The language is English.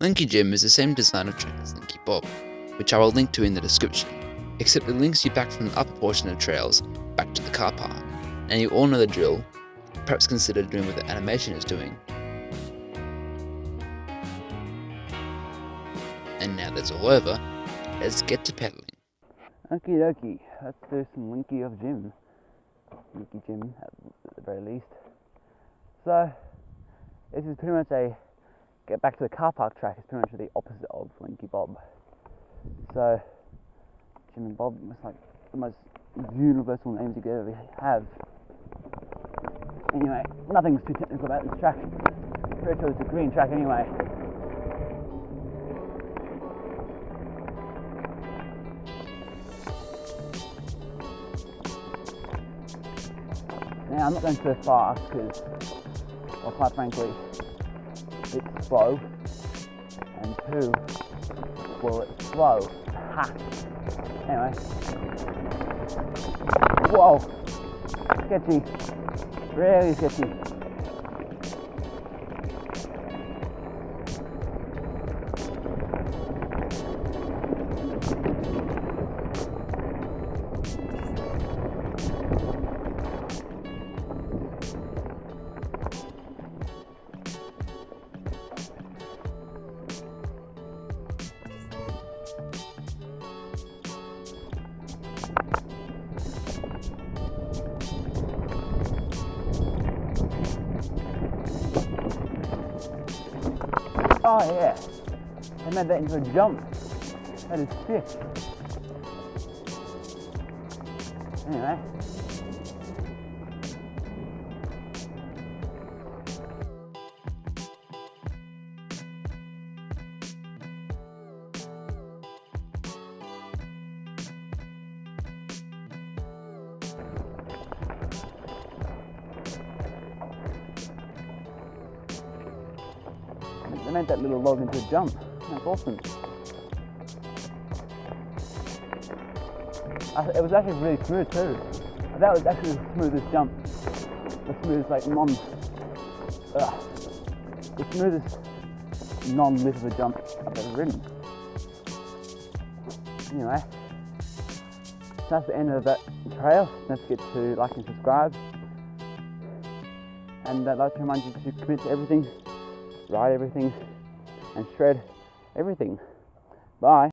Linky Jim is the same design of track as Linky Bob, which I will link to in the description, except it links you back from the upper portion of trails back to the car park, and you all know the drill, perhaps consider doing what the animation is doing. And now that's all over, let's get to pedaling. Okie dokie, let's do some Linky of Jim. Linky Jim at the very least. So, this is pretty much a get back to the car park track is pretty much the opposite of Linky Bob. So, Jim and Bob must like the most universal names you could ever have. Anyway, nothing's too technical about this track. Pretty sure it's a green track anyway. Now I'm not going too fast because, well quite frankly, it's slow and two, well it's slow. Ha! Anyway. Whoa! Sketchy. Really sketchy. Oh yeah, I made that into a jump. That is sick. Anyway. They made that little log into a jump. That's awesome. Uh, it was actually really smooth too. That was actually the smoothest jump. The smoothest, like non, ugh, the smoothest non-lip of jump I've ever ridden. Anyway, that's the end of that trail. Don't forget to like and subscribe. And I'd like to remind you to commit to everything ride everything and shred everything. Bye.